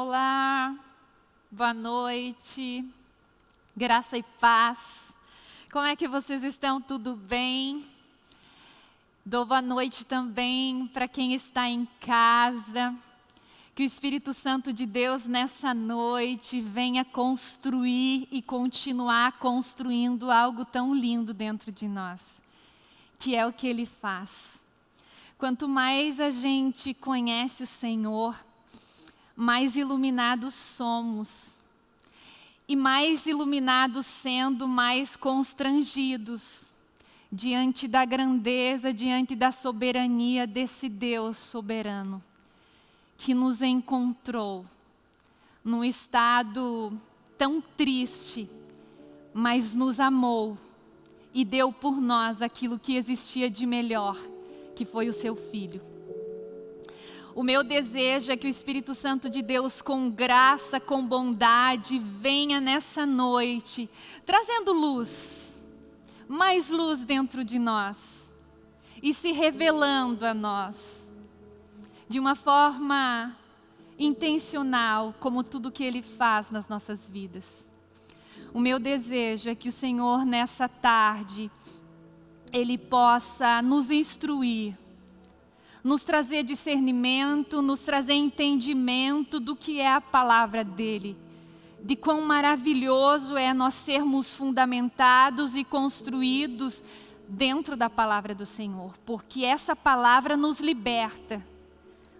Olá, boa noite, graça e paz. Como é que vocês estão? Tudo bem? Dou boa noite também para quem está em casa. Que o Espírito Santo de Deus nessa noite venha construir e continuar construindo algo tão lindo dentro de nós, que é o que Ele faz. Quanto mais a gente conhece o Senhor, mais iluminados somos. E mais iluminados sendo, mais constrangidos diante da grandeza, diante da soberania desse Deus soberano, que nos encontrou num estado tão triste, mas nos amou e deu por nós aquilo que existia de melhor, que foi o seu Filho. O meu desejo é que o Espírito Santo de Deus, com graça, com bondade, venha nessa noite, trazendo luz, mais luz dentro de nós e se revelando a nós de uma forma intencional, como tudo que Ele faz nas nossas vidas. O meu desejo é que o Senhor, nessa tarde, Ele possa nos instruir nos trazer discernimento, nos trazer entendimento do que é a palavra dEle. De quão maravilhoso é nós sermos fundamentados e construídos dentro da palavra do Senhor, porque essa palavra nos liberta.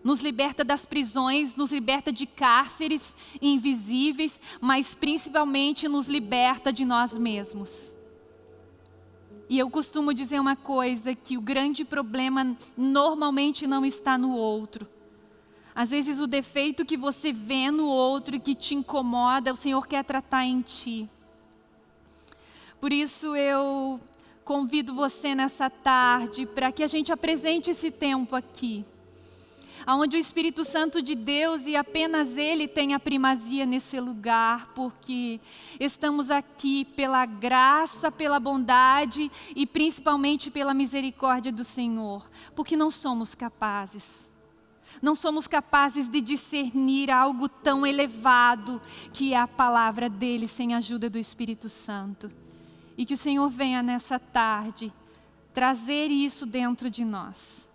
Nos liberta das prisões, nos liberta de cárceres invisíveis, mas principalmente nos liberta de nós mesmos. E eu costumo dizer uma coisa, que o grande problema normalmente não está no outro. Às vezes o defeito que você vê no outro e que te incomoda, o Senhor quer tratar em ti. Por isso eu convido você nessa tarde para que a gente apresente esse tempo aqui onde o Espírito Santo de Deus e apenas Ele tem a primazia nesse lugar, porque estamos aqui pela graça, pela bondade e principalmente pela misericórdia do Senhor, porque não somos capazes. Não somos capazes de discernir algo tão elevado que é a palavra dele sem a ajuda do Espírito Santo. E que o Senhor venha nessa tarde trazer isso dentro de nós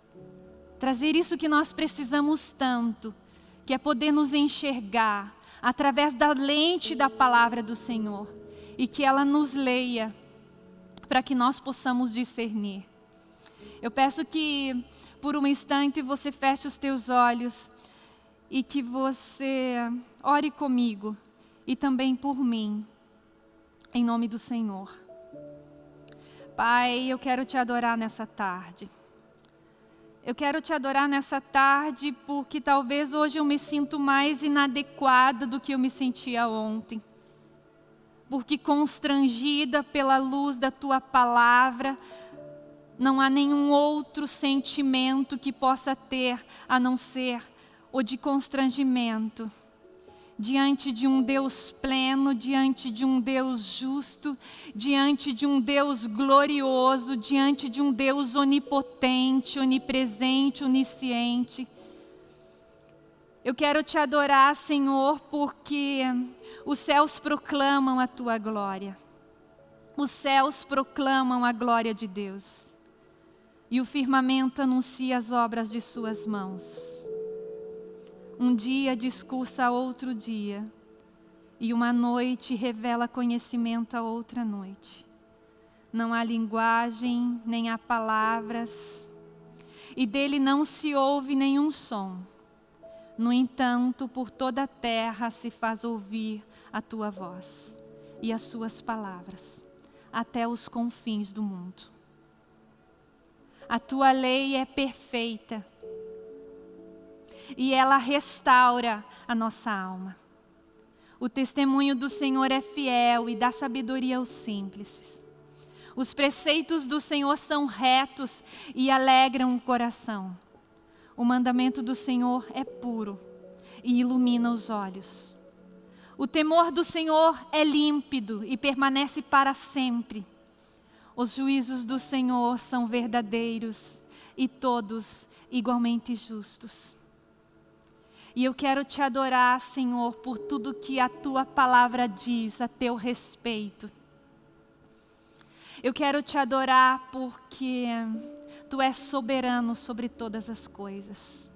trazer isso que nós precisamos tanto, que é poder nos enxergar através da lente da palavra do Senhor e que ela nos leia para que nós possamos discernir. Eu peço que por um instante você feche os teus olhos e que você ore comigo e também por mim, em nome do Senhor. Pai, eu quero te adorar nessa tarde. Eu quero te adorar nessa tarde porque talvez hoje eu me sinto mais inadequada do que eu me sentia ontem. Porque constrangida pela luz da tua palavra, não há nenhum outro sentimento que possa ter a não ser o de constrangimento diante de um Deus pleno, diante de um Deus justo, diante de um Deus glorioso, diante de um Deus onipotente, onipresente, onisciente. Eu quero te adorar, Senhor, porque os céus proclamam a tua glória. Os céus proclamam a glória de Deus. E o firmamento anuncia as obras de suas mãos. Um dia discursa a outro dia, e uma noite revela conhecimento a outra noite. Não há linguagem, nem há palavras, e dele não se ouve nenhum som. No entanto, por toda a terra se faz ouvir a tua voz e as suas palavras, até os confins do mundo. A tua lei é perfeita e ela restaura a nossa alma. O testemunho do Senhor é fiel e dá sabedoria aos simples. Os preceitos do Senhor são retos e alegram o coração. O mandamento do Senhor é puro e ilumina os olhos. O temor do Senhor é límpido e permanece para sempre. Os juízos do Senhor são verdadeiros e todos igualmente justos. E eu quero te adorar, Senhor, por tudo que a tua palavra diz a teu respeito. Eu quero te adorar porque tu és soberano sobre todas as coisas.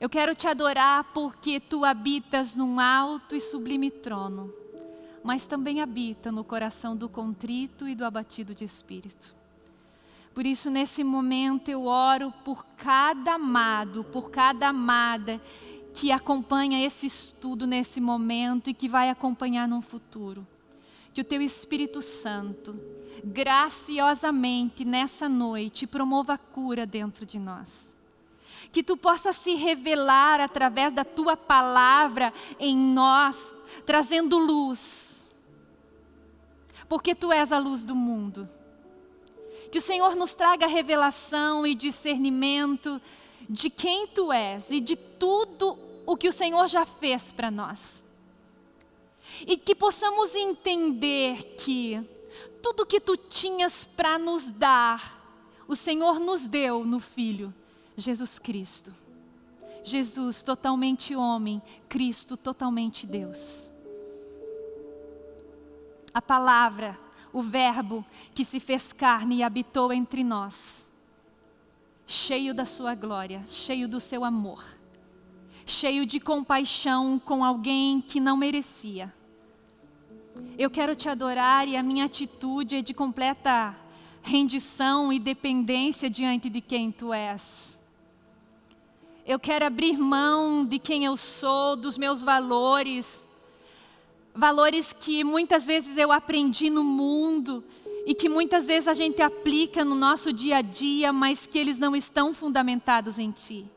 Eu quero te adorar porque tu habitas num alto e sublime trono, mas também habita no coração do contrito e do abatido de espírito. Por isso, nesse momento, eu oro por cada amado, por cada amada que acompanha esse estudo nesse momento e que vai acompanhar no futuro. Que o Teu Espírito Santo, graciosamente nessa noite, promova cura dentro de nós. Que Tu possa se revelar através da Tua palavra em nós, trazendo luz. Porque Tu és a luz do mundo. Que o Senhor nos traga revelação e discernimento de quem Tu és e de tudo o que o Senhor já fez para nós. E que possamos entender que tudo que Tu tinhas para nos dar, o Senhor nos deu no Filho, Jesus Cristo. Jesus totalmente homem, Cristo totalmente Deus. A palavra o Verbo que se fez carne e habitou entre nós, cheio da sua glória, cheio do seu amor, cheio de compaixão com alguém que não merecia. Eu quero te adorar e a minha atitude é de completa rendição e dependência diante de quem tu és. Eu quero abrir mão de quem eu sou, dos meus valores, valores que muitas vezes eu aprendi no mundo e que muitas vezes a gente aplica no nosso dia a dia, mas que eles não estão fundamentados em Ti.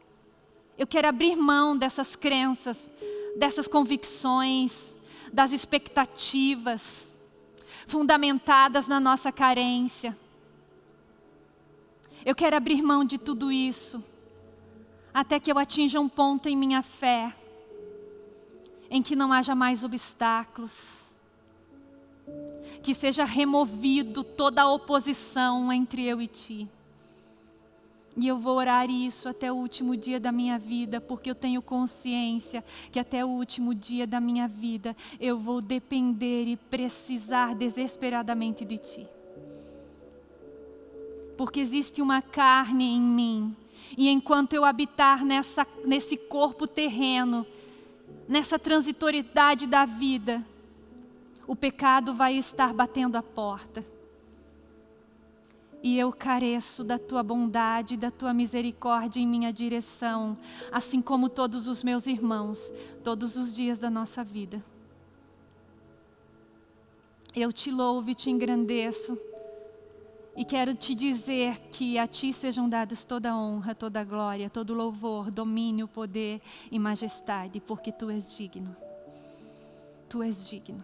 Eu quero abrir mão dessas crenças, dessas convicções, das expectativas, fundamentadas na nossa carência. Eu quero abrir mão de tudo isso, até que eu atinja um ponto em minha fé, em que não haja mais obstáculos, que seja removido toda a oposição entre eu e ti. E eu vou orar isso até o último dia da minha vida, porque eu tenho consciência que até o último dia da minha vida eu vou depender e precisar desesperadamente de Ti. Porque existe uma carne em mim, e enquanto eu habitar nessa, nesse corpo terreno, nessa transitoriedade da vida, o pecado vai estar batendo a porta. E eu careço da tua bondade, da tua misericórdia em minha direção, assim como todos os meus irmãos, todos os dias da nossa vida. Eu te louvo e te engrandeço. E quero te dizer que a Ti sejam dadas toda honra, toda glória, todo louvor, domínio, poder e majestade, porque Tu és digno. Tu és digno.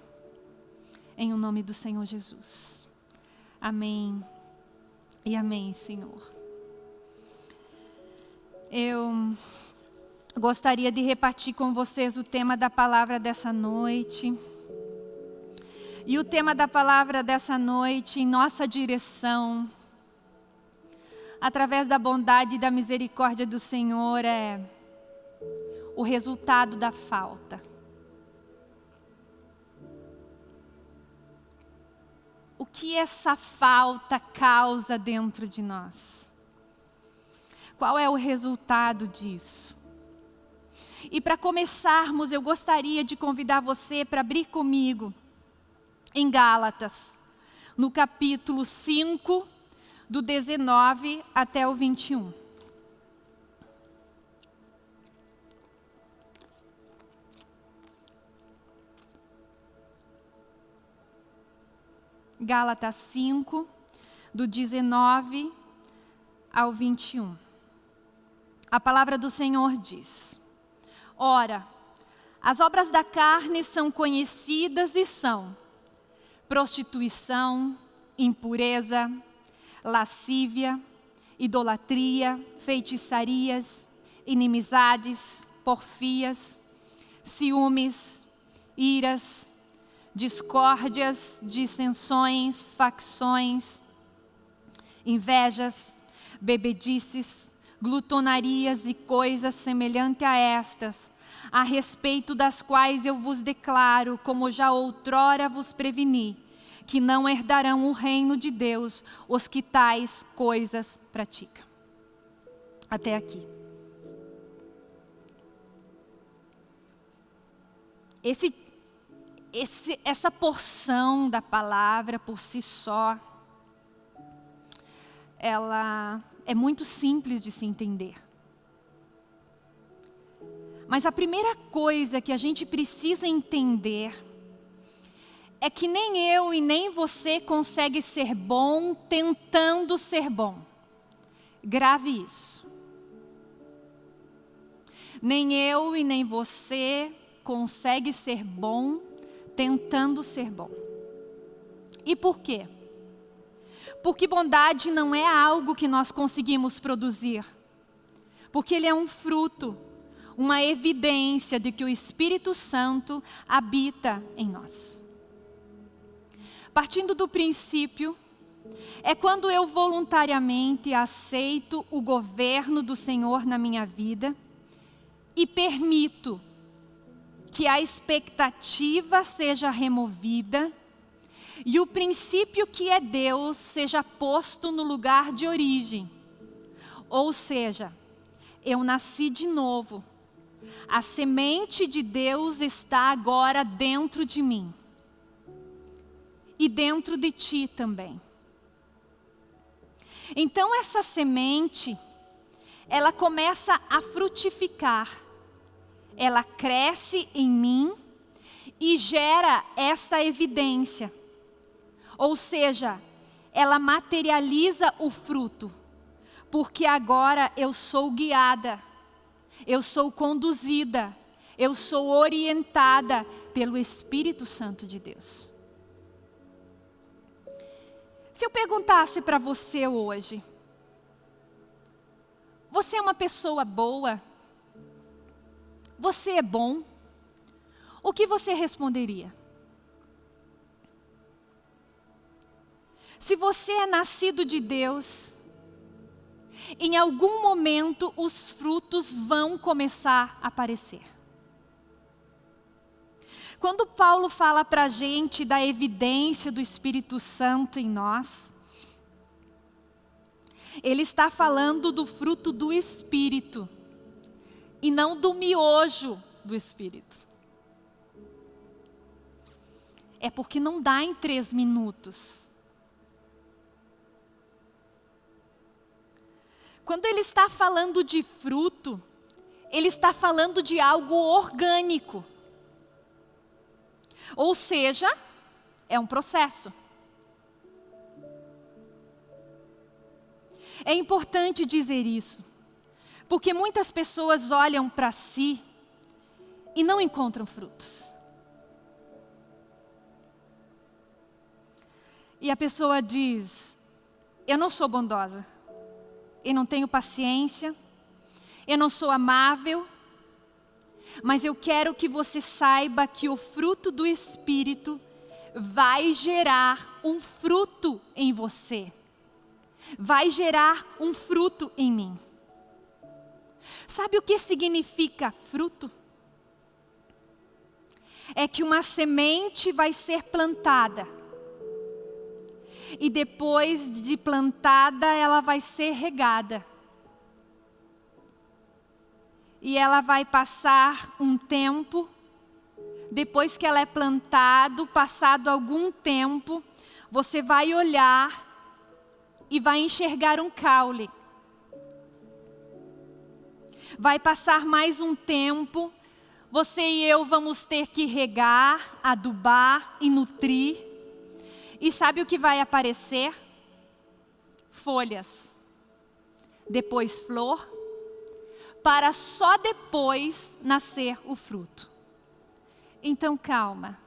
Em o nome do Senhor Jesus. Amém e amém, Senhor. Eu gostaria de repartir com vocês o tema da palavra dessa noite. E o tema da palavra dessa noite, em nossa direção, através da bondade e da misericórdia do Senhor, é o resultado da falta. O que essa falta causa dentro de nós? Qual é o resultado disso? E para começarmos, eu gostaria de convidar você para abrir comigo em Gálatas, no capítulo 5, do 19 até o 21. Gálatas 5, do 19 ao 21. A palavra do Senhor diz: Ora, as obras da carne são conhecidas e são prostituição, impureza, lascívia, idolatria, feitiçarias, inimizades, porfias, ciúmes, iras, discórdias, dissensões, facções, invejas, bebedices, glutonarias e coisas semelhantes a estas, a respeito das quais eu vos declaro, como já outrora vos preveni, que não herdarão o reino de Deus os que tais coisas praticam. Até aqui. Esse, esse, essa porção da palavra por si só, ela é muito simples de se entender. Mas a primeira coisa que a gente precisa entender é que nem eu e nem você consegue ser bom tentando ser bom. Grave isso. Nem eu e nem você consegue ser bom tentando ser bom. E por quê? Porque bondade não é algo que nós conseguimos produzir. Porque ele é um fruto, uma evidência de que o Espírito Santo habita em nós. Partindo do princípio, é quando eu voluntariamente aceito o governo do Senhor na minha vida e permito que a expectativa seja removida e o princípio que é Deus seja posto no lugar de origem. Ou seja, eu nasci de novo. A semente de Deus está agora dentro de mim. E dentro de ti também. Então essa semente, ela começa a frutificar ela cresce em mim e gera essa evidência. Ou seja, ela materializa o fruto, porque agora eu sou guiada, eu sou conduzida, eu sou orientada pelo Espírito Santo de Deus. Se eu perguntasse para você hoje, você é uma pessoa boa? Você é bom? O que você responderia? Se você é nascido de Deus, em algum momento os frutos vão começar a aparecer. Quando Paulo fala para a gente da evidência do Espírito Santo em nós, ele está falando do fruto do Espírito e não do miojo do Espírito. É porque não dá em três minutos. Quando ele está falando de fruto, ele está falando de algo orgânico. Ou seja, é um processo. É importante dizer isso. Porque muitas pessoas olham para si e não encontram frutos. E a pessoa diz, eu não sou bondosa, eu não tenho paciência, eu não sou amável, mas eu quero que você saiba que o fruto do Espírito vai gerar um fruto em você. Vai gerar um fruto em mim. Sabe o que significa fruto? É que uma semente vai ser plantada. E depois de plantada, ela vai ser regada. E ela vai passar um tempo. Depois que ela é plantado, passado algum tempo, você vai olhar e vai enxergar um caule vai passar mais um tempo, você e eu vamos ter que regar, adubar e nutrir. E sabe o que vai aparecer? Folhas. Depois flor, para só depois nascer o fruto. Então calma.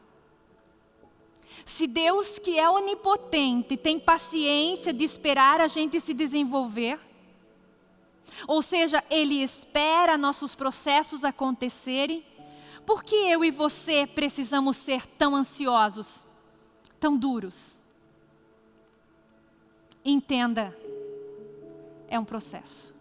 Se Deus que é onipotente tem paciência de esperar a gente se desenvolver, ou seja, Ele espera nossos processos acontecerem. Por que eu e você precisamos ser tão ansiosos, tão duros? Entenda, é um processo.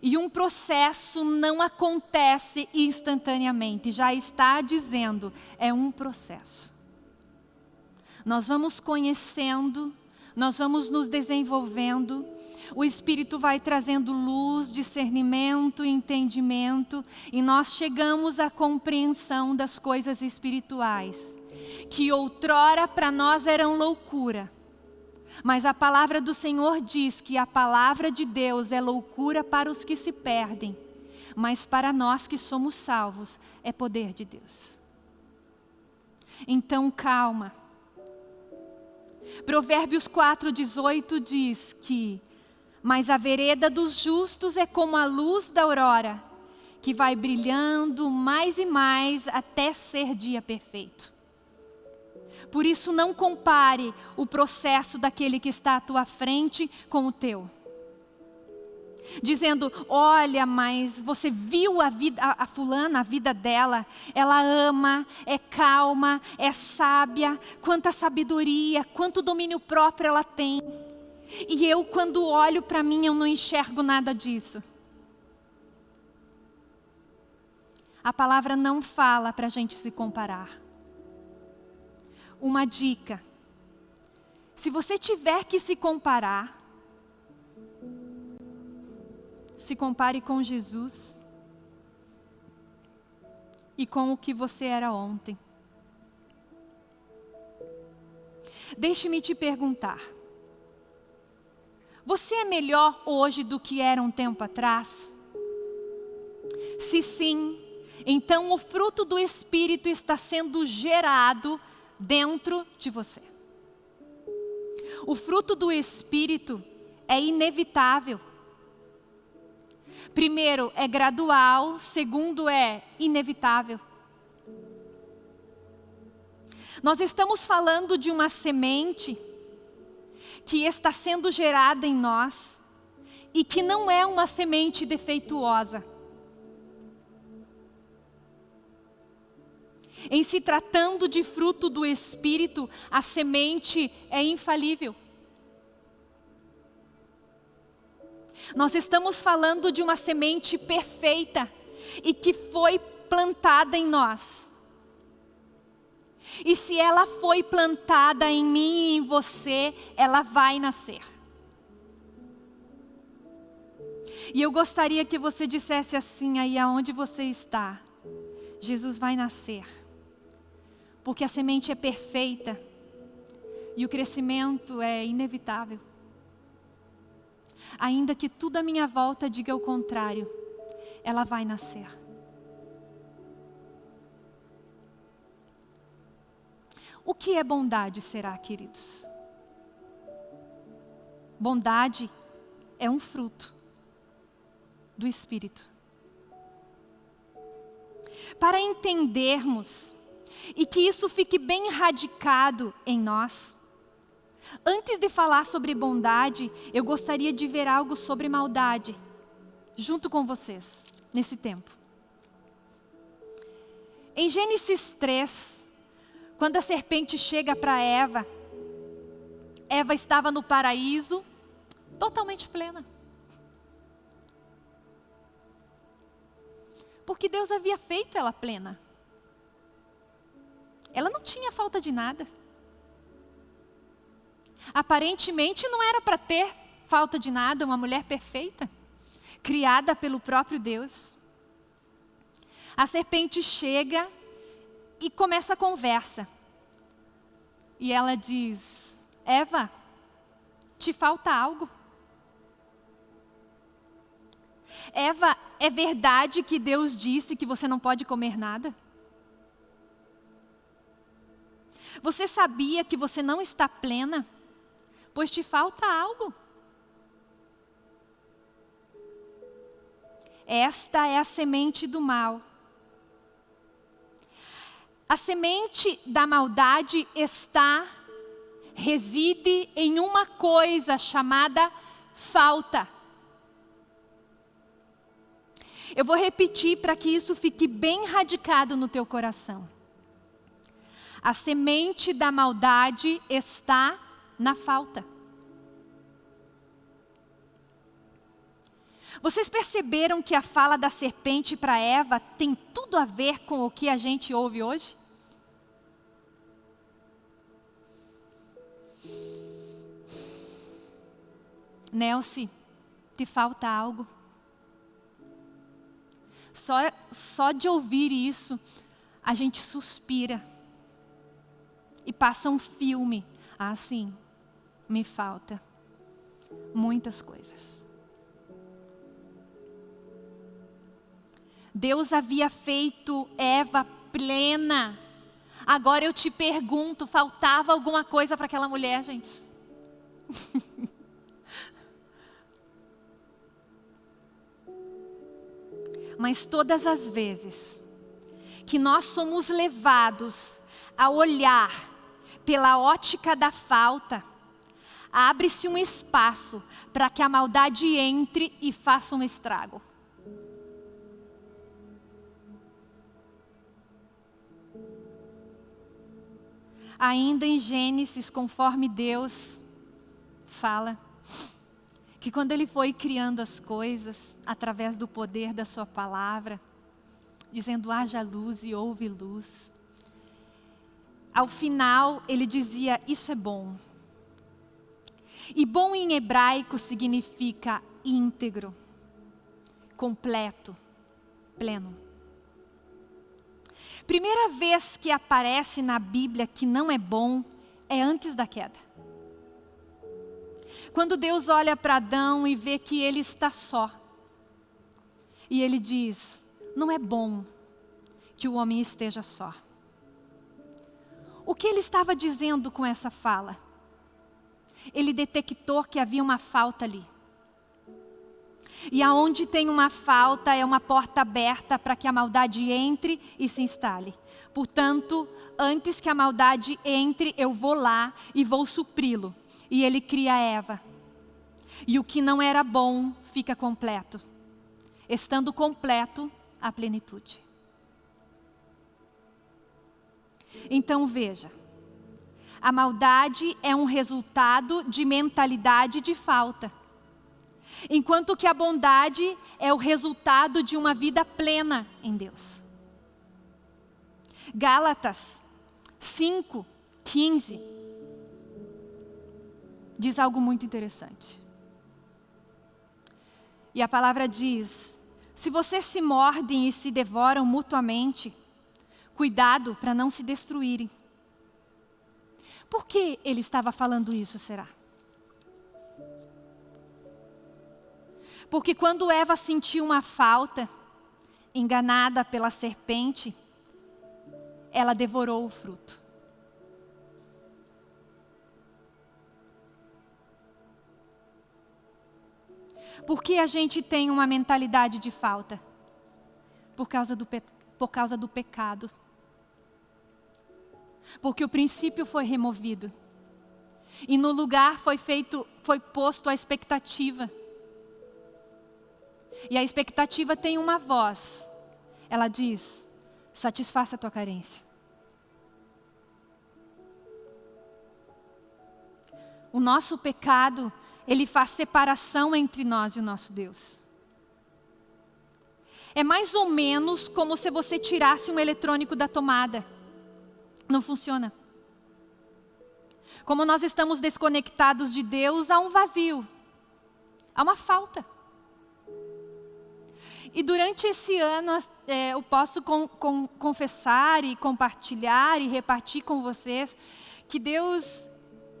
E um processo não acontece instantaneamente, já está dizendo, é um processo. Nós vamos conhecendo, nós vamos nos desenvolvendo, o Espírito vai trazendo luz, discernimento, entendimento, e nós chegamos à compreensão das coisas espirituais, que outrora para nós eram loucura. Mas a palavra do Senhor diz que a palavra de Deus é loucura para os que se perdem, mas para nós que somos salvos é poder de Deus. Então calma. Provérbios 4,18 diz que mas a vereda dos justos é como a luz da aurora, que vai brilhando mais e mais até ser dia perfeito. Por isso não compare o processo daquele que está à tua frente com o teu. Dizendo, olha, mas você viu a, vida, a, fulana, a vida dela, ela ama, é calma, é sábia, quanta sabedoria, quanto domínio próprio ela tem. E eu, quando olho para mim, eu não enxergo nada disso. A palavra não fala para a gente se comparar. Uma dica. Se você tiver que se comparar, se compare com Jesus e com o que você era ontem. Deixe-me te perguntar. Você é melhor hoje do que era um tempo atrás? Se sim, então o fruto do Espírito está sendo gerado dentro de você. O fruto do Espírito é inevitável. Primeiro, é gradual. Segundo, é inevitável. Nós estamos falando de uma semente que está sendo gerada em nós e que não é uma semente defeituosa. Em se tratando de fruto do Espírito, a semente é infalível. Nós estamos falando de uma semente perfeita e que foi plantada em nós. E se ela foi plantada em mim e em você, ela vai nascer. E eu gostaria que você dissesse assim aí aonde você está. Jesus vai nascer. Porque a semente é perfeita e o crescimento é inevitável. Ainda que tudo à minha volta diga o contrário, ela vai nascer. O que é bondade, será, queridos? Bondade é um fruto do Espírito. Para entendermos e que isso fique bem radicado em nós, antes de falar sobre bondade, eu gostaria de ver algo sobre maldade, junto com vocês, nesse tempo. Em Gênesis 3, quando a serpente chega para Eva, Eva estava no paraíso, totalmente plena. Porque Deus havia feito ela plena. Ela não tinha falta de nada. Aparentemente não era para ter falta de nada, uma mulher perfeita, criada pelo próprio Deus. A serpente chega e começa a conversa. E ela diz: Eva, te falta algo? Eva, é verdade que Deus disse que você não pode comer nada? Você sabia que você não está plena? Pois te falta algo. Esta é a semente do mal a semente da maldade está, reside em uma coisa chamada falta. Eu vou repetir para que isso fique bem radicado no teu coração. A semente da maldade está na falta. Vocês perceberam que a fala da serpente para Eva tem tudo a ver com o que a gente ouve hoje? Nelce, te falta algo. Só, só de ouvir isso, a gente suspira. E passa um filme. Assim, me falta muitas coisas. Deus havia feito Eva plena. Agora eu te pergunto, faltava alguma coisa para aquela mulher, gente? Mas todas as vezes que nós somos levados a olhar pela ótica da falta, abre-se um espaço para que a maldade entre e faça um estrago. Ainda em Gênesis, conforme Deus fala, que quando Ele foi criando as coisas, através do poder da Sua palavra, dizendo haja luz e houve luz, ao final Ele dizia, isso é bom. E bom em hebraico significa íntegro, completo, pleno. Primeira vez que aparece na Bíblia que não é bom é antes da queda. Quando Deus olha para Adão e vê que ele está só. E ele diz: Não é bom que o homem esteja só. O que ele estava dizendo com essa fala? Ele detectou que havia uma falta ali. E aonde tem uma falta é uma porta aberta para que a maldade entre e se instale. Portanto, antes que a maldade entre, eu vou lá e vou supri-lo. E ele cria Eva. E o que não era bom fica completo. Estando completo, a plenitude. Então veja, a maldade é um resultado de mentalidade de falta. Enquanto que a bondade é o resultado de uma vida plena em Deus. Gálatas 5, 15 diz algo muito interessante. E a palavra diz: se vocês se mordem e se devoram mutuamente, cuidado para não se destruírem. Por que ele estava falando isso, será? Porque quando Eva sentiu uma falta, enganada pela serpente, ela devorou o fruto. Por que a gente tem uma mentalidade de falta? Por causa do, por causa do pecado. Porque o princípio foi removido. E no lugar foi feito, foi posto a expectativa. E a expectativa tem uma voz. Ela diz: satisfaça a tua carência. O nosso pecado, ele faz separação entre nós e o nosso Deus. É mais ou menos como se você tirasse um eletrônico da tomada. Não funciona. Como nós estamos desconectados de Deus, há um vazio, há uma falta. E durante esse ano é, eu posso com, com, confessar e compartilhar e repartir com vocês que Deus,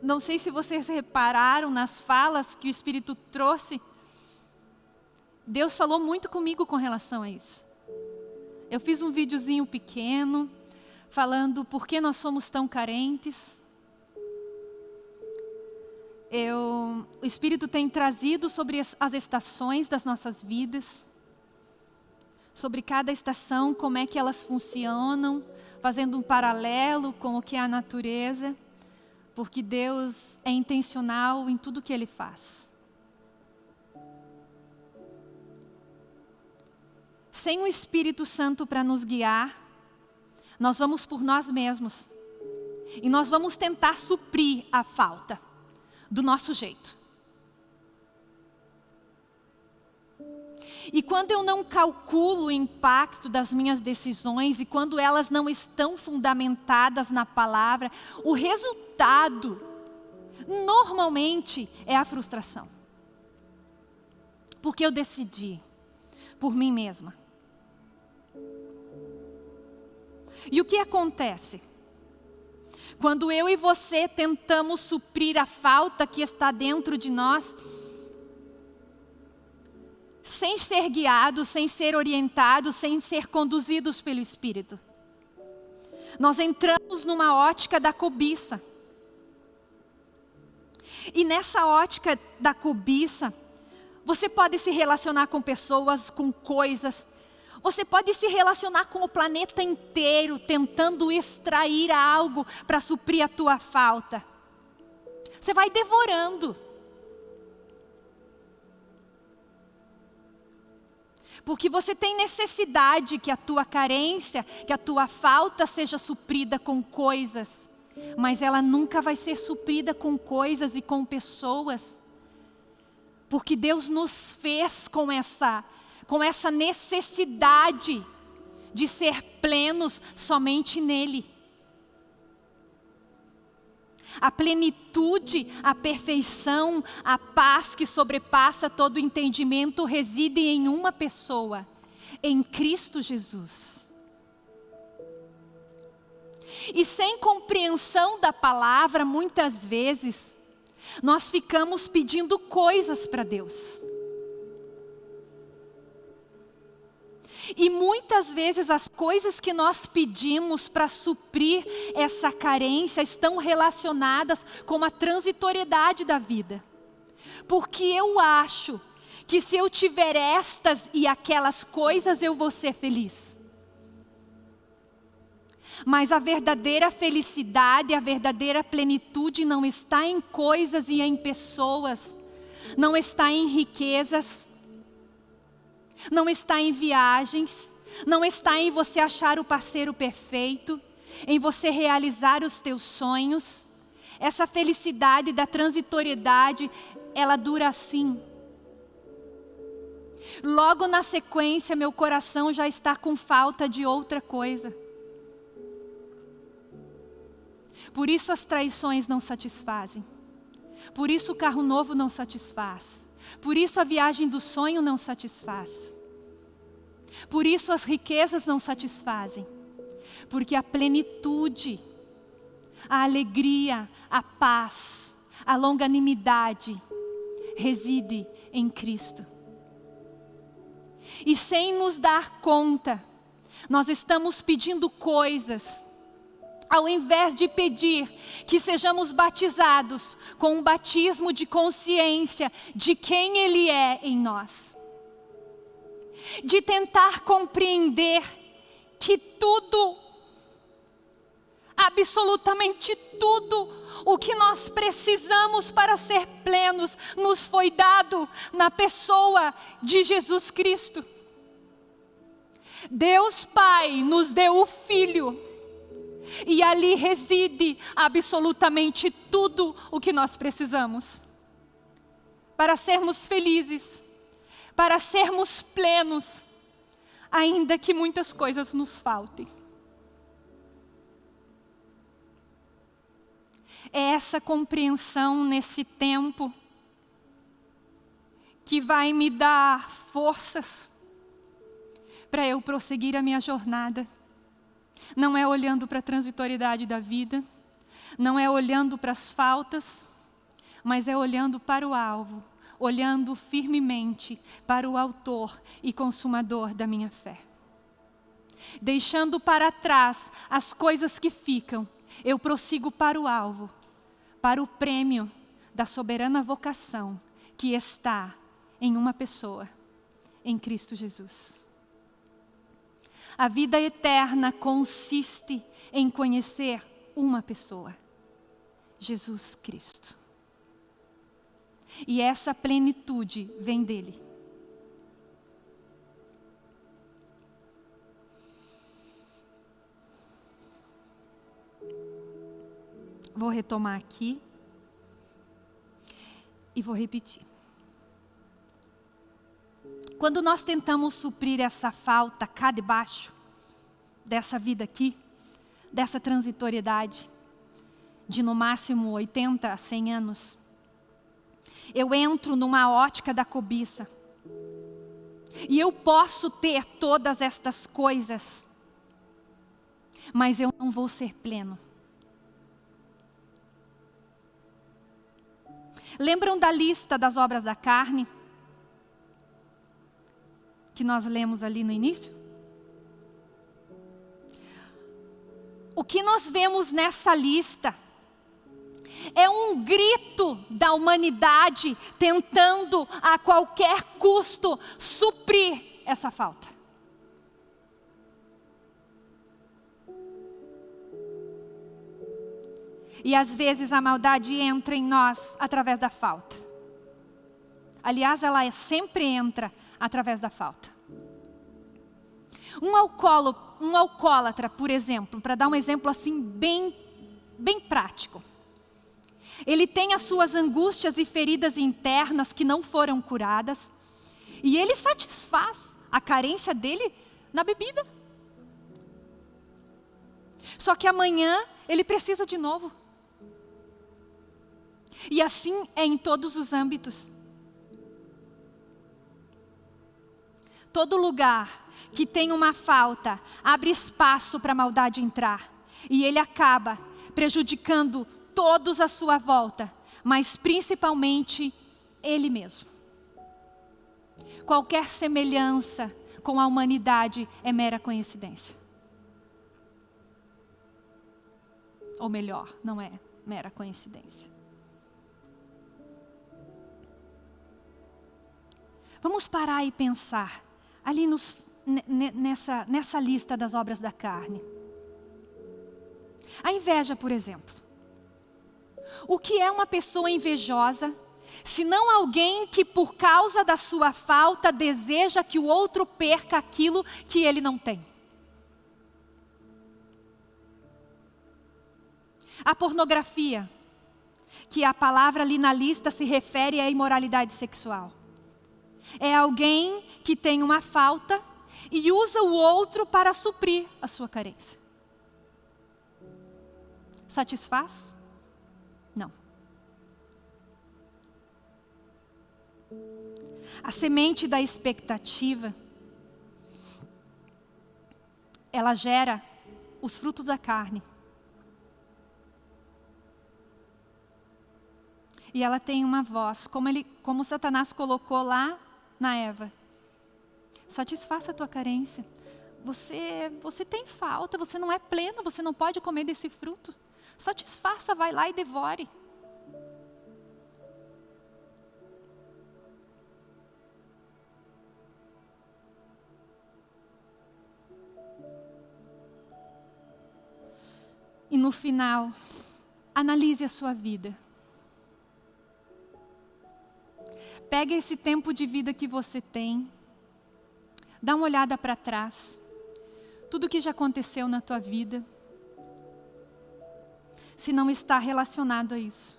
não sei se vocês repararam nas falas que o Espírito trouxe, Deus falou muito comigo com relação a isso. Eu fiz um videozinho pequeno, falando por que nós somos tão carentes. Eu, o Espírito tem trazido sobre as, as estações das nossas vidas sobre cada estação, como é que elas funcionam, fazendo um paralelo com o que é a natureza, porque Deus é intencional em tudo que Ele faz. Sem o Espírito Santo para nos guiar, nós vamos por nós mesmos. E nós vamos tentar suprir a falta do nosso jeito. E quando eu não calculo o impacto das minhas decisões e quando elas não estão fundamentadas na palavra, o resultado normalmente é a frustração. Porque eu decidi por mim mesma. E o que acontece? Quando eu e você tentamos suprir a falta que está dentro de nós, sem ser guiados, sem ser orientados, sem ser conduzidos pelo Espírito. Nós entramos numa ótica da cobiça. E nessa ótica da cobiça, você pode se relacionar com pessoas, com coisas, você pode se relacionar com o planeta inteiro, tentando extrair algo para suprir a tua falta. Você vai devorando. Porque você tem necessidade que a tua carência, que a tua falta seja suprida com coisas. Mas ela nunca vai ser suprida com coisas e com pessoas. Porque Deus nos fez com essa, com essa necessidade de ser plenos somente nele. A plenitude, a perfeição, a paz que sobrepassa todo entendimento reside em uma pessoa, em Cristo Jesus. E sem compreensão da palavra, muitas vezes, nós ficamos pedindo coisas para Deus. E muitas vezes as coisas que nós pedimos para suprir essa carência estão relacionadas com a transitoriedade da vida. Porque eu acho que se eu tiver estas e aquelas coisas eu vou ser feliz. Mas a verdadeira felicidade, a verdadeira plenitude não está em coisas e em pessoas, não está em riquezas, não está em viagens, não está em você achar o parceiro perfeito, em você realizar os teus sonhos. Essa felicidade da transitoriedade, ela dura assim. Logo na sequência, meu coração já está com falta de outra coisa. Por isso as traições não satisfazem. Por isso o carro novo não satisfaz. Por isso a viagem do sonho não satisfaz. Por isso as riquezas não satisfazem. Porque a plenitude, a alegria, a paz, a longanimidade reside em Cristo. E sem nos dar conta, nós estamos pedindo coisas ao invés de pedir que sejamos batizados com um batismo de consciência de quem Ele é em nós, de tentar compreender que tudo, absolutamente tudo, o que nós precisamos para ser plenos, nos foi dado na pessoa de Jesus Cristo. Deus Pai nos deu o Filho e ali reside absolutamente tudo o que nós precisamos. Para sermos felizes, para sermos plenos, ainda que muitas coisas nos faltem. É essa compreensão nesse tempo que vai me dar forças para eu prosseguir a minha jornada não é olhando para a transitoriedade da vida, não é olhando para as faltas, mas é olhando para o alvo, olhando firmemente para o autor e consumador da minha fé. Deixando para trás as coisas que ficam, eu prossigo para o alvo, para o prêmio da soberana vocação que está em uma pessoa, em Cristo Jesus. A vida eterna consiste em conhecer uma pessoa, Jesus Cristo. E essa plenitude vem dele. Vou retomar aqui e vou repetir. Quando nós tentamos suprir essa falta cá debaixo, dessa vida aqui, dessa transitoriedade, de no máximo 80 a 100 anos, eu entro numa ótica da cobiça. E eu posso ter todas estas coisas, mas eu não vou ser pleno. Lembram da lista das obras da carne? Que nós lemos ali no início? O que nós vemos nessa lista é um grito da humanidade tentando a qualquer custo suprir essa falta. E às vezes a maldade entra em nós através da falta. Aliás, ela sempre entra através da falta. Um, alcoolo, um alcoólatra, por exemplo, para dar um exemplo assim bem, bem prático. Ele tem as suas angústias e feridas internas que não foram curadas. E ele satisfaz a carência dele na bebida. Só que amanhã ele precisa de novo. E assim é em todos os âmbitos. Todo lugar que tem uma falta abre espaço para a maldade entrar. E ele acaba prejudicando todos à sua volta, mas principalmente ele mesmo. Qualquer semelhança com a humanidade é mera coincidência. Ou melhor, não é mera coincidência. Vamos parar e pensar ali nos, nessa, nessa lista das obras da carne. A inveja, por exemplo. O que é uma pessoa invejosa, se não alguém que por causa da sua falta deseja que o outro perca aquilo que ele não tem? A pornografia, que a palavra ali na lista se refere à imoralidade sexual. É alguém que tem uma falta e usa o outro para suprir a sua carência. Satisfaz? Não. A semente da expectativa, ela gera os frutos da carne. E ela tem uma voz, como, ele, como Satanás colocou lá na Eva. Satisfaça a tua carência. Você, você tem falta, você não é pleno, você não pode comer desse fruto. Satisfaça, vai lá e devore. E no final, analise a sua vida. Pega esse tempo de vida que você tem, dá uma olhada para trás, tudo que já aconteceu na tua vida, se não está relacionado a isso.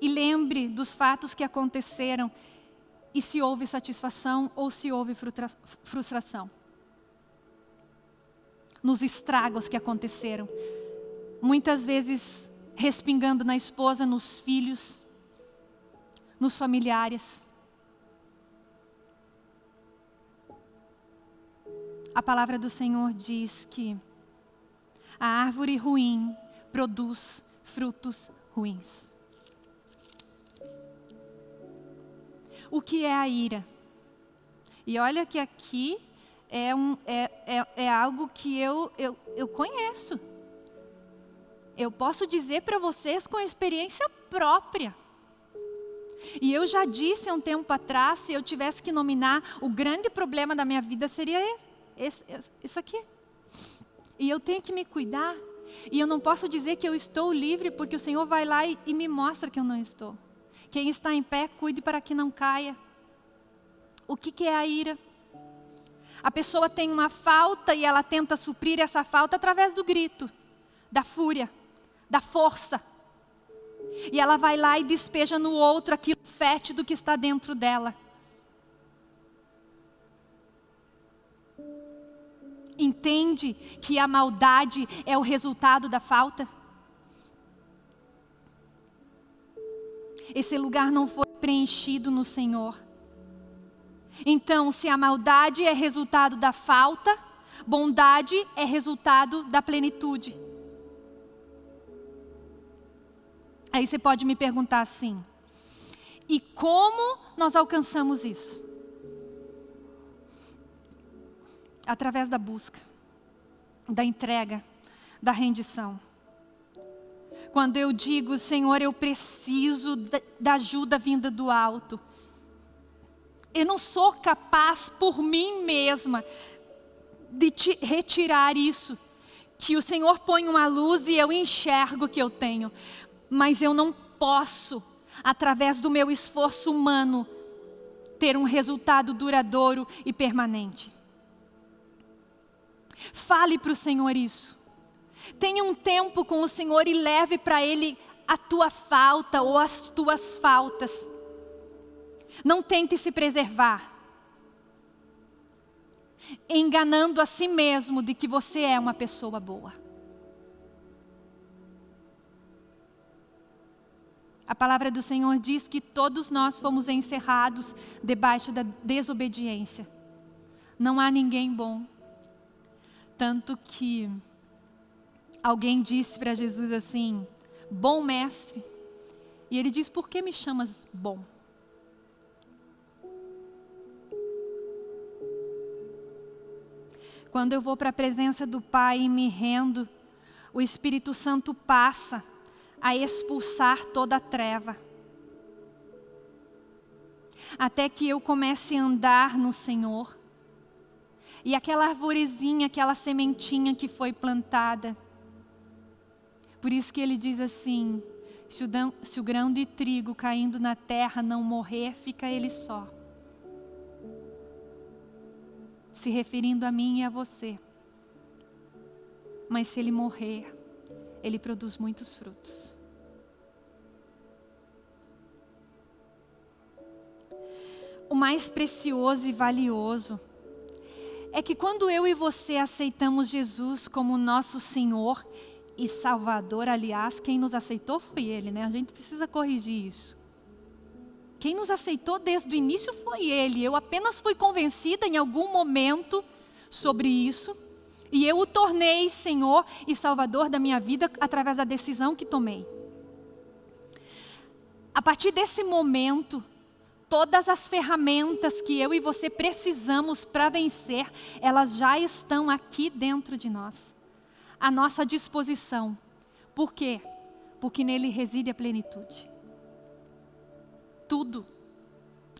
E lembre dos fatos que aconteceram e se houve satisfação ou se houve frustração. Nos estragos que aconteceram. Muitas vezes respingando na esposa, nos filhos, nos familiares. A palavra do Senhor diz que a árvore ruim produz frutos ruins. O que é a ira? E olha que aqui é, um, é, é, é algo que eu, eu, eu conheço eu posso dizer para vocês com experiência própria. E eu já disse há um tempo atrás, se eu tivesse que nominar, o grande problema da minha vida seria esse, isso aqui. E eu tenho que me cuidar. E eu não posso dizer que eu estou livre, porque o Senhor vai lá e, e me mostra que eu não estou. Quem está em pé, cuide para que não caia. O que, que é a ira? A pessoa tem uma falta e ela tenta suprir essa falta através do grito, da fúria da força. E ela vai lá e despeja no outro aquilo fétido que está dentro dela. Entende que a maldade é o resultado da falta? Esse lugar não foi preenchido no Senhor. Então, se a maldade é resultado da falta, bondade é resultado da plenitude. Aí você pode me perguntar assim: e como nós alcançamos isso? Através da busca, da entrega, da rendição. Quando eu digo, Senhor, eu preciso da ajuda vinda do alto. Eu não sou capaz por mim mesma de te retirar isso. Que o Senhor põe uma luz e eu enxergo que eu tenho mas eu não posso, através do meu esforço humano, ter um resultado duradouro e permanente. Fale para o Senhor isso. Tenha um tempo com o Senhor e leve para Ele a tua falta ou as tuas faltas. Não tente se preservar, enganando a si mesmo de que você é uma pessoa boa. A palavra do Senhor diz que todos nós fomos encerrados debaixo da desobediência. Não há ninguém bom. Tanto que alguém disse para Jesus assim: Bom mestre. E ele diz: Por que me chamas bom? Quando eu vou para a presença do Pai e me rendo, o Espírito Santo passa a expulsar toda a treva. Até que eu comece a andar no Senhor. E aquela arvorezinha, aquela sementinha que foi plantada. Por isso que ele diz assim: se o, grão, de trigo caindo na terra não morrer, fica ele só. Se referindo a mim e a você. Mas se ele morrer, ele produz muitos frutos. O mais precioso e valioso é que quando eu e você aceitamos Jesus como nosso Senhor e Salvador, aliás, quem nos aceitou foi Ele, né? A gente precisa corrigir isso. Quem nos aceitou desde o início foi Ele. Eu apenas fui convencida em algum momento sobre isso e eu o tornei Senhor e Salvador da minha vida através da decisão que tomei. A partir desse momento, todas as ferramentas que eu e você precisamos para vencer, elas já estão aqui dentro de nós, à nossa disposição. Por quê? Porque nele reside a plenitude. Tudo,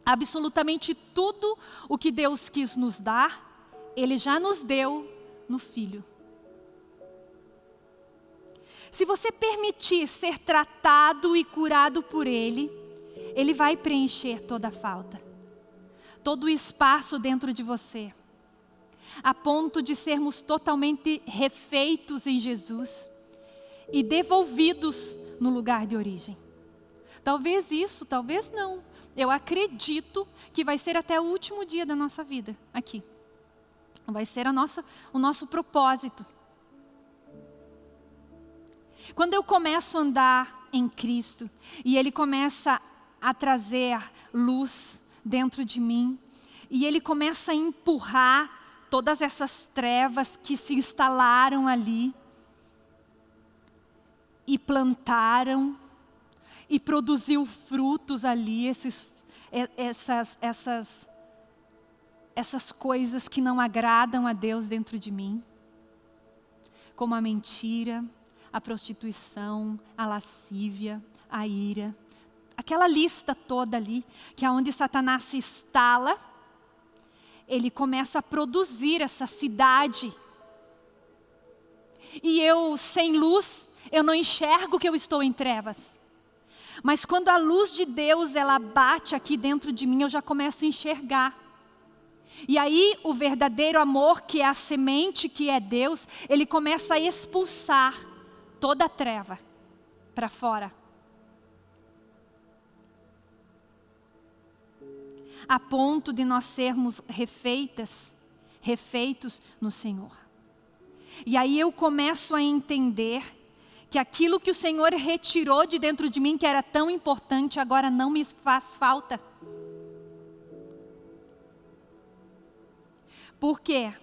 absolutamente tudo o que Deus quis nos dar, Ele já nos deu no Filho. Se você permitir ser tratado e curado por Ele, Ele vai preencher toda a falta, todo o espaço dentro de você, a ponto de sermos totalmente refeitos em Jesus e devolvidos no lugar de origem. Talvez isso, talvez não. Eu acredito que vai ser até o último dia da nossa vida aqui. Vai ser a nossa, o nosso propósito. Quando eu começo a andar em Cristo e Ele começa a trazer luz dentro de mim. E Ele começa a empurrar todas essas trevas que se instalaram ali e plantaram e produziu frutos ali, esses, essas, essas essas coisas que não agradam a Deus dentro de mim, como a mentira, a prostituição, a lascívia, a ira, aquela lista toda ali, que é onde Satanás se instala, ele começa a produzir essa cidade. E eu, sem luz, eu não enxergo que eu estou em trevas. Mas quando a luz de Deus, ela bate aqui dentro de mim, eu já começo a enxergar. E aí o verdadeiro amor, que é a semente, que é Deus, ele começa a expulsar toda a treva para fora. A ponto de nós sermos refeitas, refeitos no Senhor. E aí eu começo a entender que aquilo que o Senhor retirou de dentro de mim, que era tão importante, agora não me faz falta. Por quê?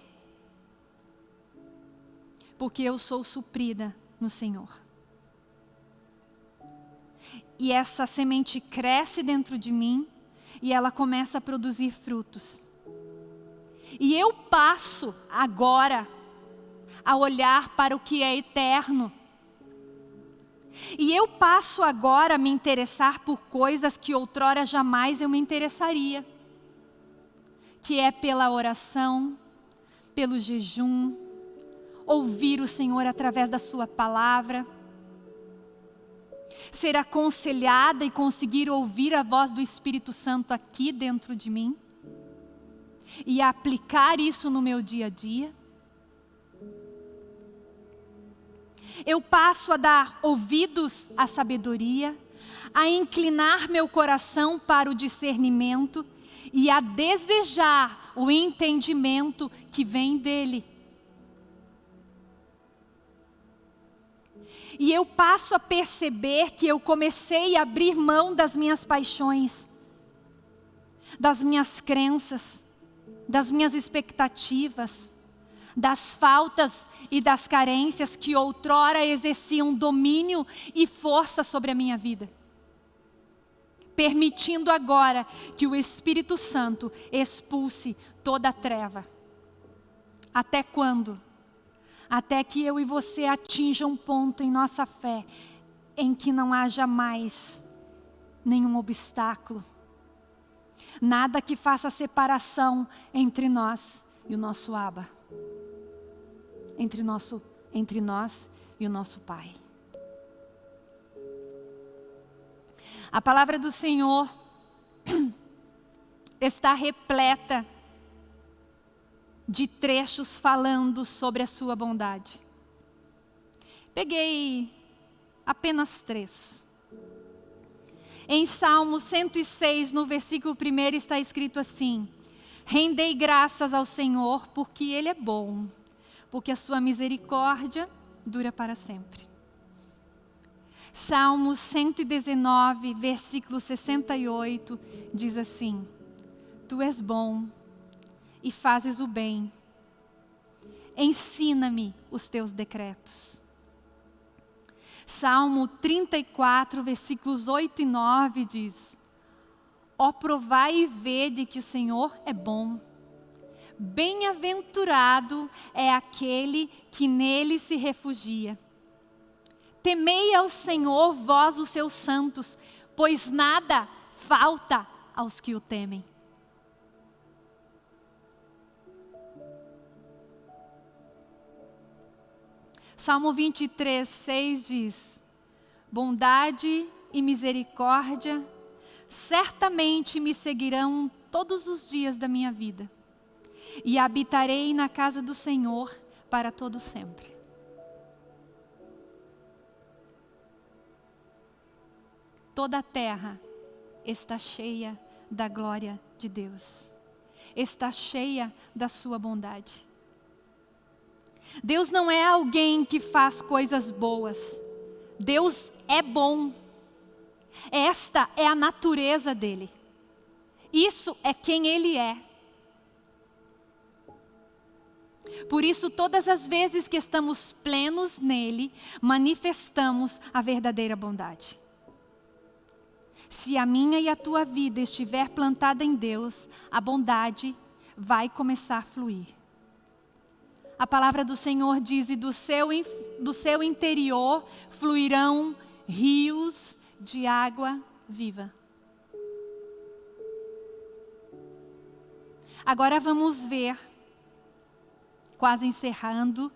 Porque eu sou suprida no Senhor. E essa semente cresce dentro de mim e ela começa a produzir frutos. E eu passo agora a olhar para o que é eterno. E eu passo agora a me interessar por coisas que outrora jamais eu me interessaria. Que é pela oração, pelo jejum, ouvir o Senhor através da sua palavra, ser aconselhada e conseguir ouvir a voz do Espírito Santo aqui dentro de mim e aplicar isso no meu dia a dia. Eu passo a dar ouvidos à sabedoria, a inclinar meu coração para o discernimento e a desejar o entendimento que vem dele. E eu passo a perceber que eu comecei a abrir mão das minhas paixões, das minhas crenças, das minhas expectativas, das faltas e das carências que outrora exerciam domínio e força sobre a minha vida. Permitindo agora que o Espírito Santo expulse toda a treva. Até quando? Até que eu e você atinjam um ponto em nossa fé em que não haja mais nenhum obstáculo. Nada que faça separação entre nós e o nosso Abba entre, nosso, entre nós e o nosso Pai. A palavra do Senhor está repleta de trechos falando sobre a sua bondade. Peguei apenas três. Em Salmo 106, no versículo 1, está escrito assim: Rendei graças ao Senhor, porque Ele é bom porque a sua misericórdia dura para sempre. Salmos 119, versículo 68, diz assim: Tu és bom e fazes o bem. Ensina-me os teus decretos. Salmo 34, versículos 8 e 9 diz: Ó provai e vede que o Senhor é bom Bem-aventurado é aquele que nele se refugia. Temei ao Senhor, vós os seus santos, pois nada falta aos que o temem. Salmo 23, 6 diz: Bondade e misericórdia certamente me seguirão todos os dias da minha vida e habitarei na casa do Senhor para todo sempre. Toda a terra está cheia da glória de Deus. Está cheia da sua bondade. Deus não é alguém que faz coisas boas. Deus é bom. Esta é a natureza dele. Isso é quem ele é. Por isso, todas as vezes que estamos plenos nele, manifestamos a verdadeira bondade. Se a minha e a tua vida estiver plantada em Deus, a bondade vai começar a fluir. A palavra do Senhor diz: e do seu, do seu interior fluirão rios de água viva. Agora vamos ver quase encerrando,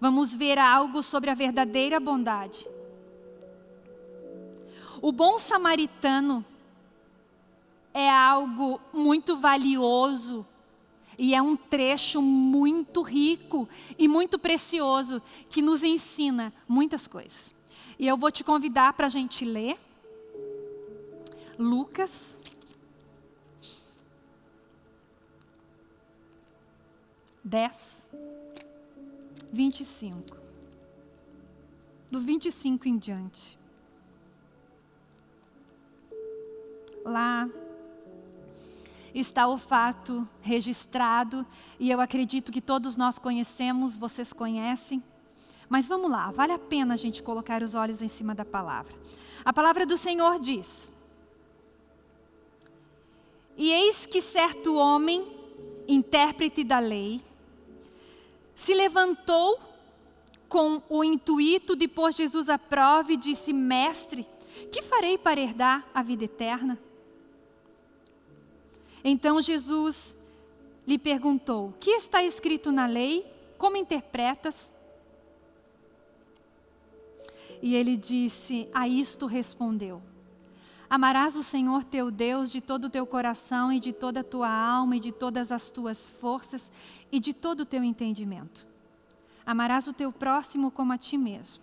vamos ver algo sobre a verdadeira bondade. O bom samaritano é algo muito valioso e é um trecho muito rico e muito precioso que nos ensina muitas coisas. E eu vou te convidar para a gente ler Lucas. Dez, vinte e cinco. Do vinte e cinco em diante. Lá está o fato registrado, e eu acredito que todos nós conhecemos, vocês conhecem. Mas vamos lá, vale a pena a gente colocar os olhos em cima da palavra. A palavra do Senhor diz: E eis que certo homem, intérprete da lei, se levantou com o intuito de pôr Jesus à prova e disse: Mestre, que farei para herdar a vida eterna? Então Jesus lhe perguntou: Que está escrito na lei? Como interpretas? E ele disse: A isto respondeu: Amarás o Senhor teu Deus de todo o teu coração e de toda a tua alma e de todas as tuas forças e de todo o teu entendimento. Amarás o teu próximo como a ti mesmo.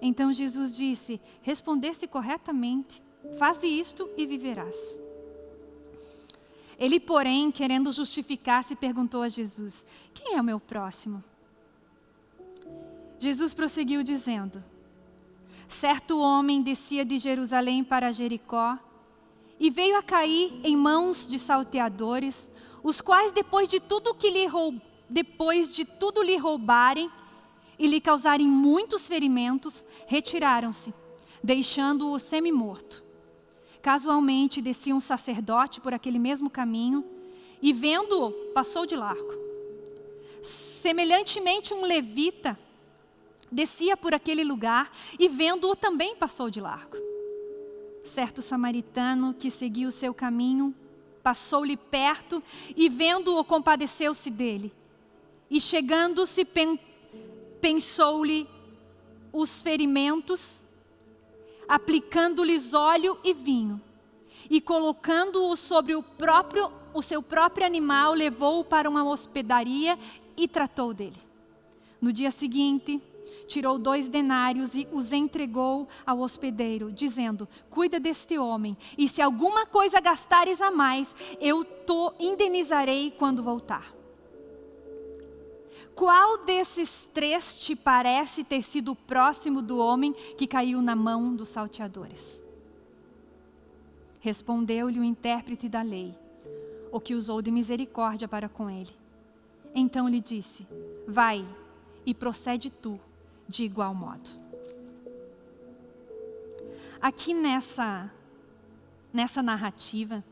Então Jesus disse: Respondeste corretamente, faze isto e viverás. Ele, porém, querendo justificar-se, perguntou a Jesus: Quem é o meu próximo? Jesus prosseguiu dizendo: Certo homem descia de Jerusalém para Jericó e veio a cair em mãos de salteadores, os quais depois de tudo que lhe roub... depois de tudo lhe roubarem e lhe causarem muitos ferimentos, retiraram-se, deixando-o semi-morto. Casualmente descia um sacerdote por aquele mesmo caminho e vendo-o, passou de largo. Semelhantemente um levita descia por aquele lugar e vendo-o também passou de largo. Certo samaritano que seguia o seu caminho passou-lhe perto e vendo-o compadeceu-se dele. E chegando-se pen pensou-lhe os ferimentos aplicando-lhes óleo e vinho, e colocando-o sobre o, próprio, o seu próprio animal, levou-o para uma hospedaria e tratou dele. No dia seguinte, tirou dois denários e os entregou ao hospedeiro, dizendo: Cuida deste homem, e se alguma coisa gastares a mais, eu te indenizarei quando voltar. Qual desses três te parece ter sido próximo do homem que caiu na mão dos salteadores? Respondeu-lhe o intérprete da lei, o que usou de misericórdia para com ele. Então lhe disse: Vai e procede tu de igual modo. Aqui nessa, nessa narrativa,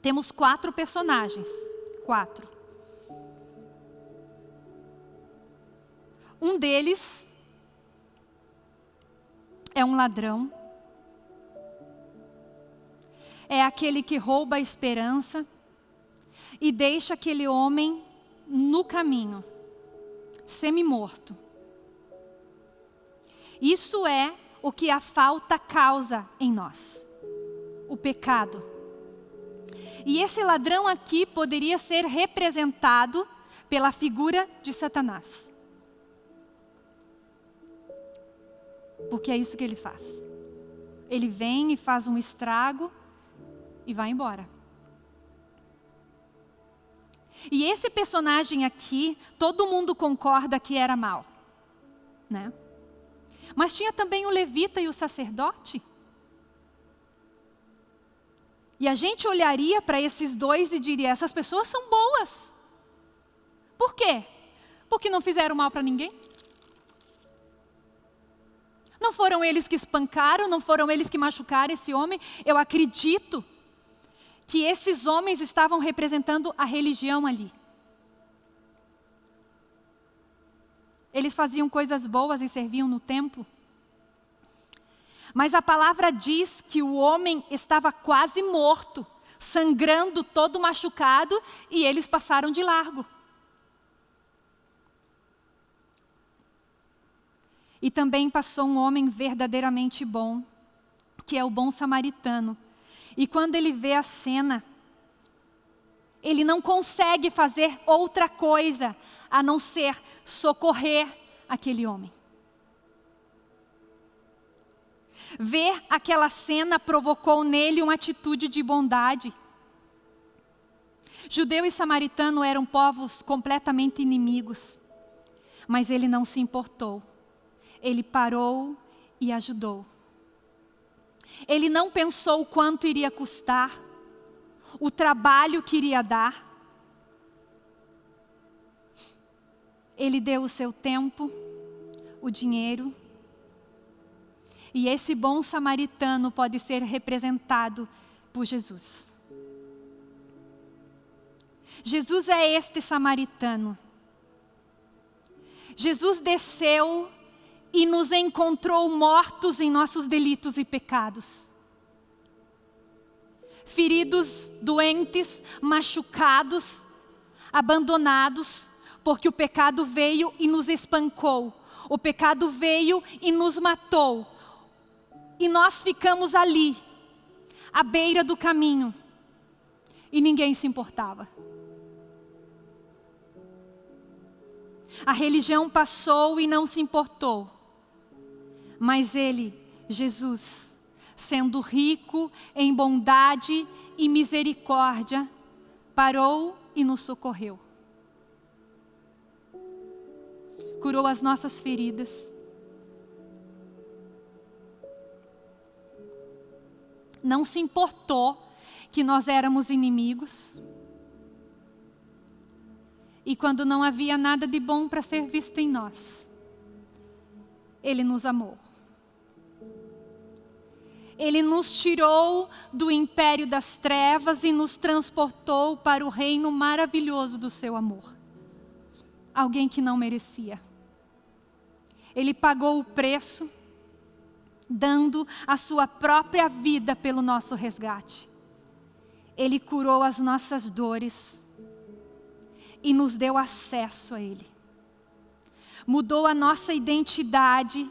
temos quatro personagens. Quatro. Um deles é um ladrão. É aquele que rouba a esperança e deixa aquele homem no caminho, semi-morto. Isso é o que a falta causa em nós, o pecado. E esse ladrão aqui poderia ser representado pela figura de Satanás. Porque é isso que ele faz. Ele vem e faz um estrago e vai embora. E esse personagem aqui, todo mundo concorda que era mal. Né? Mas tinha também o levita e o sacerdote. E a gente olharia para esses dois e diria: essas pessoas são boas. Por quê? Porque não fizeram mal para ninguém. Não foram eles que espancaram, não foram eles que machucaram esse homem. Eu acredito que esses homens estavam representando a religião ali. Eles faziam coisas boas e serviam no templo. Mas a palavra diz que o homem estava quase morto, sangrando, todo machucado, e eles passaram de largo. E também passou um homem verdadeiramente bom, que é o bom samaritano. E quando ele vê a cena, ele não consegue fazer outra coisa a não ser socorrer aquele homem. Ver aquela cena provocou nele uma atitude de bondade. Judeu e samaritano eram povos completamente inimigos, mas ele não se importou. Ele parou e ajudou. Ele não pensou quanto iria custar, o trabalho que iria dar. Ele deu o seu tempo, o dinheiro. E esse bom samaritano pode ser representado por Jesus. Jesus é este samaritano. Jesus desceu e nos encontrou mortos em nossos delitos e pecados. Feridos, doentes, machucados, abandonados, porque o pecado veio e nos espancou. O pecado veio e nos matou. E nós ficamos ali, à beira do caminho. E ninguém se importava. A religião passou e não se importou. Mas ele, Jesus, sendo rico em bondade e misericórdia, parou e nos socorreu. Curou as nossas feridas. Não se importou que nós éramos inimigos. E quando não havia nada de bom para ser visto em nós, Ele nos amou. Ele nos tirou do império das trevas e nos transportou para o reino maravilhoso do seu amor. Alguém que não merecia. Ele pagou o preço, dando a sua própria vida pelo nosso resgate. Ele curou as nossas dores e nos deu acesso a Ele. Mudou a nossa identidade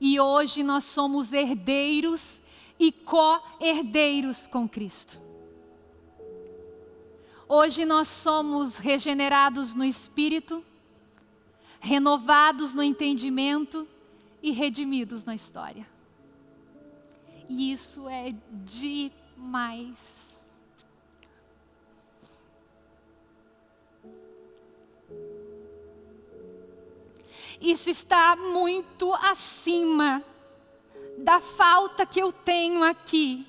e hoje nós somos herdeiros e co-herdeiros com Cristo. Hoje nós somos regenerados no Espírito, renovados no entendimento e redimidos na história. E isso é demais. Isso está muito acima da falta que eu tenho aqui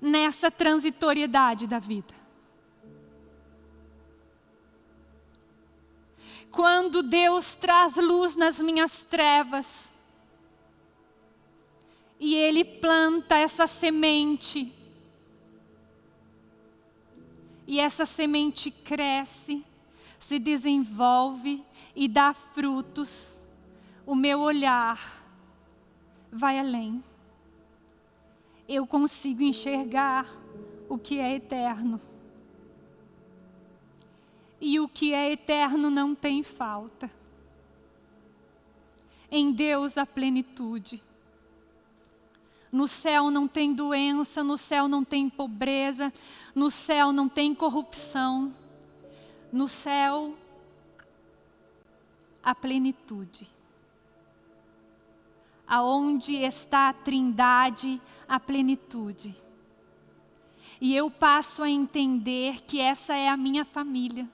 nessa transitoriedade da vida. Quando Deus traz luz nas minhas trevas, e Ele planta essa semente, e essa semente cresce, se desenvolve, e dá frutos, o meu olhar vai além. Eu consigo enxergar o que é eterno. E o que é eterno não tem falta. Em Deus a plenitude. No céu não tem doença, no céu não tem pobreza, no céu não tem corrupção. No céu a plenitude. Aonde está a trindade, a plenitude. E eu passo a entender que essa é a minha família.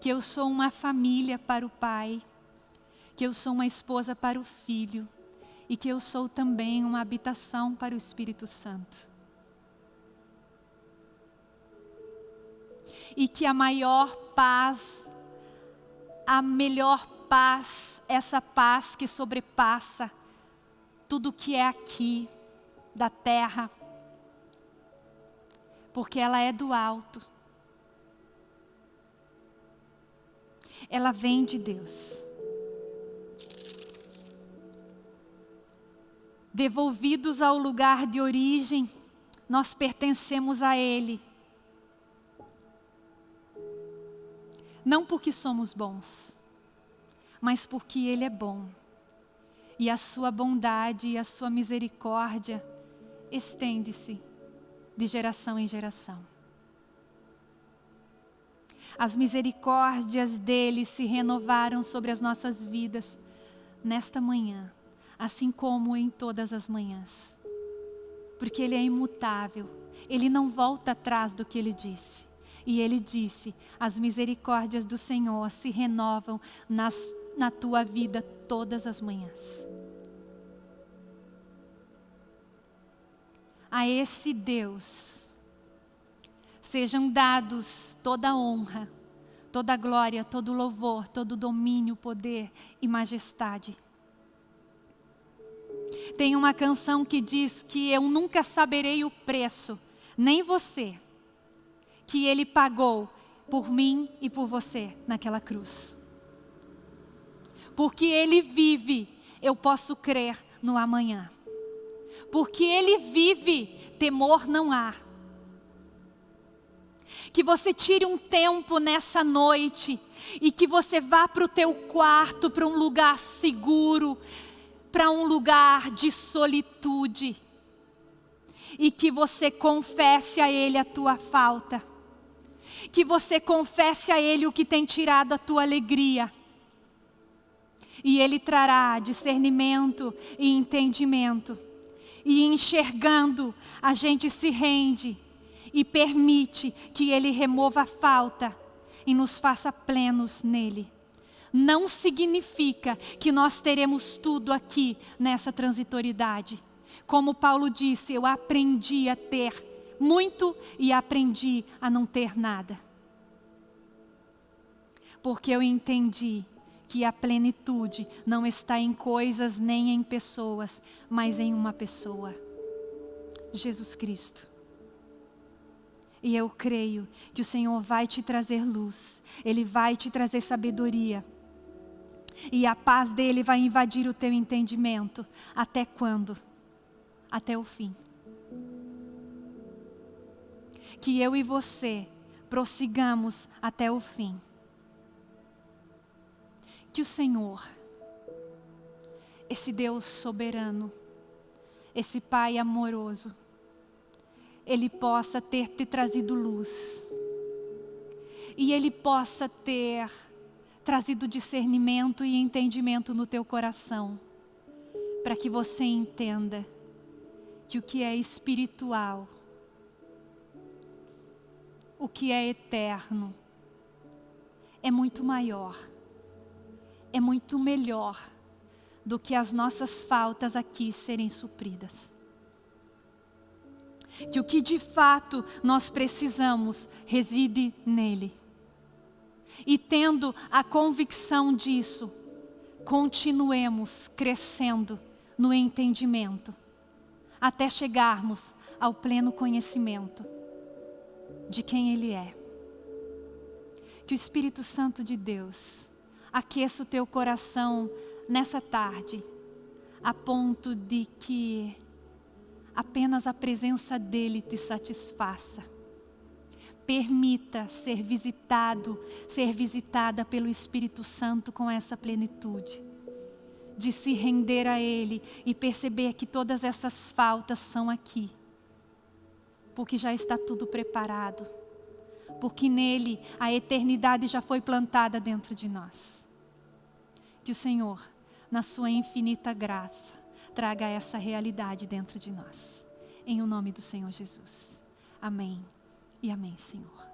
Que eu sou uma família para o pai, que eu sou uma esposa para o filho e que eu sou também uma habitação para o Espírito Santo. E que a maior paz, a melhor paz, essa paz que sobrepassa tudo que é aqui da terra, porque ela é do alto. Ela vem de Deus. Devolvidos ao lugar de origem, nós pertencemos a Ele. Não porque somos bons, mas porque Ele é bom. E a sua bondade e a sua misericórdia estende-se de geração em geração. As misericórdias dele se renovaram sobre as nossas vidas nesta manhã, assim como em todas as manhãs. porque Ele é imutável, Ele não volta atrás do que Ele disse. E Ele disse: as misericórdias do Senhor se renovam nas, na tua vida todas as manhãs. A esse Deus sejam dados toda honra, toda glória, todo louvor, todo domínio, poder e majestade. Tem uma canção que diz que eu nunca saberei o preço, nem você, que Ele pagou por mim e por você naquela cruz. Porque Ele vive, eu posso crer no amanhã. Porque Ele vive, temor não há. Que você tire um tempo nessa noite e que você vá para o teu quarto, para um lugar seguro, para um lugar de solitude e que você confesse a Ele a tua falta, que você confesse a Ele o que tem tirado a tua alegria, e Ele trará discernimento e entendimento, e enxergando, a gente se rende e permite que Ele remova a falta e nos faça plenos nele. Não significa que nós teremos tudo aqui nessa transitoriedade. Como Paulo disse, eu aprendi a ter muito e aprendi a não ter nada. Porque eu entendi que a plenitude não está em coisas nem em pessoas, mas em uma pessoa. Jesus Cristo. E eu creio que o Senhor vai te trazer luz, Ele vai te trazer sabedoria e a paz dele vai invadir o teu entendimento. Até quando? Até o fim. Que eu e você prossigamos até o fim. Que o Senhor, esse Deus soberano, esse Pai amoroso, Ele possa ter te trazido luz. E Ele possa ter trazido discernimento e entendimento no teu coração, para que você entenda que o que é espiritual, o que é eterno, é muito maior, é muito melhor do que as nossas faltas aqui serem supridas. Que o que de fato nós precisamos reside nele. E tendo a convicção disso, continuemos crescendo no entendimento, até chegarmos ao pleno conhecimento de quem Ele é. Que o Espírito Santo de Deus aqueça o teu coração nessa tarde, a ponto de que apenas a presença dEle te satisfaça permita ser visitado, ser visitada pelo Espírito Santo com essa plenitude. De se render a Ele e perceber que todas essas faltas são aqui. Porque já está tudo preparado. Porque nele a eternidade já foi plantada dentro de nós. Que o Senhor, na sua infinita graça, traga essa realidade dentro de nós. Em o nome do Senhor Jesus. Amém e amém, Senhor.